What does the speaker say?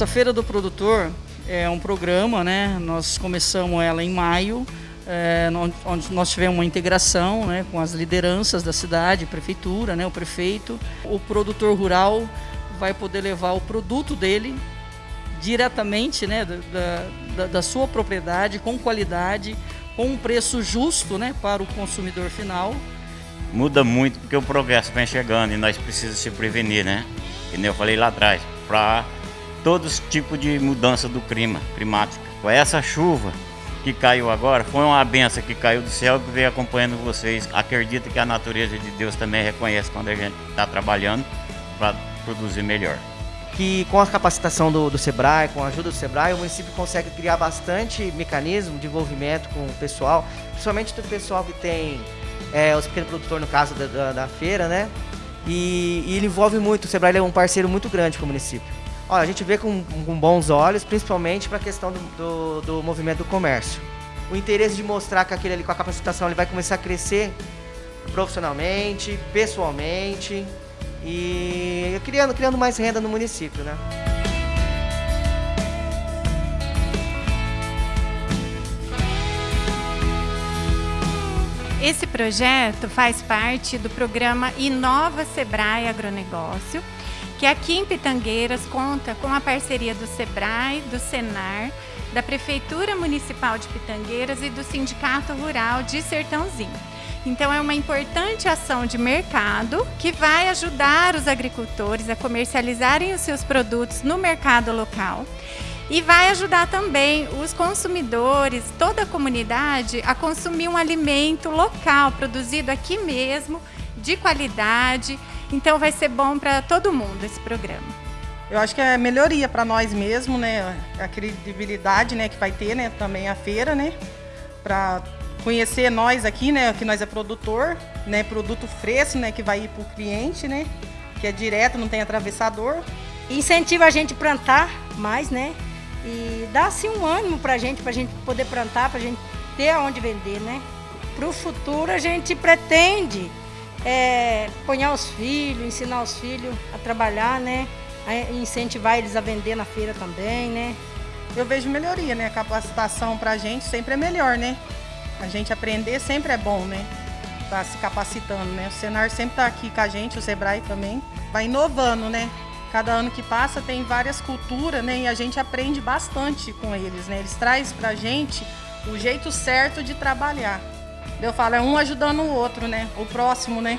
Essa Feira do Produtor é um programa, né? Nós começamos ela em maio, é, onde nós tivemos uma integração né, com as lideranças da cidade, prefeitura, né, o prefeito. O produtor rural vai poder levar o produto dele diretamente né, da, da, da sua propriedade, com qualidade, com um preço justo né, para o consumidor final. Muda muito porque o progresso vem chegando e nós precisamos se prevenir, né? Que eu falei lá atrás, para todos os tipos de mudança do clima, climática. Com essa chuva que caiu agora, foi uma benção que caiu do céu que veio acompanhando vocês. Acredito que a natureza de Deus também reconhece quando a gente está trabalhando para produzir melhor. Que com a capacitação do, do SEBRAE, com a ajuda do SEBRAE, o município consegue criar bastante mecanismo de envolvimento com o pessoal, principalmente do pessoal que tem é, os pequenos produtores, no caso da, da, da feira, né? E, e, ele envolve muito, o SEBRAE é um parceiro muito grande com o município. Olha, a gente vê com, com bons olhos, principalmente para a questão do, do, do, movimento do comércio. O interesse de mostrar que aquele ali com a capacitação ele vai começar a crescer profissionalmente, pessoalmente e criando, criando mais renda no município, né? Esse projeto faz parte do programa Inova Sebrae Agronegócio, que aqui em Pitangueiras conta com a parceria do SEBRAE, do SENAR, da Prefeitura Municipal de Pitangueiras e do Sindicato Rural de Sertãozinho. Então é uma importante ação de mercado que vai ajudar os agricultores a comercializarem os seus produtos no mercado local e vai ajudar também os consumidores, toda a comunidade, a consumir um alimento local, produzido aqui mesmo, de qualidade então vai ser bom para todo mundo esse programa. Eu acho que é melhoria para nós mesmo, né? A credibilidade, né, que vai ter, né, também a feira, né? Para conhecer nós aqui, né, que nós é produtor, né, produto fresco, né, que vai ir para o cliente, né, que é direto, não tem atravessador. Incentiva a gente a plantar mais, né? E dá assim um ânimo para a gente, para a gente poder plantar, para a gente ter aonde vender, né? Para o futuro a gente pretende é, ponhar os filhos, ensinar os filhos a trabalhar, né? A incentivar eles a vender na feira também, né? Eu vejo melhoria, né? A capacitação pra gente sempre é melhor, né? A gente aprender sempre é bom, né? Tá se capacitando, né? O Senar sempre tá aqui com a gente, o Sebrae também. Vai inovando, né? Cada ano que passa tem várias culturas, né? E a gente aprende bastante com eles, né? Eles trazem pra gente o jeito certo de trabalhar. Eu falo, é um ajudando o outro, né? O próximo, né?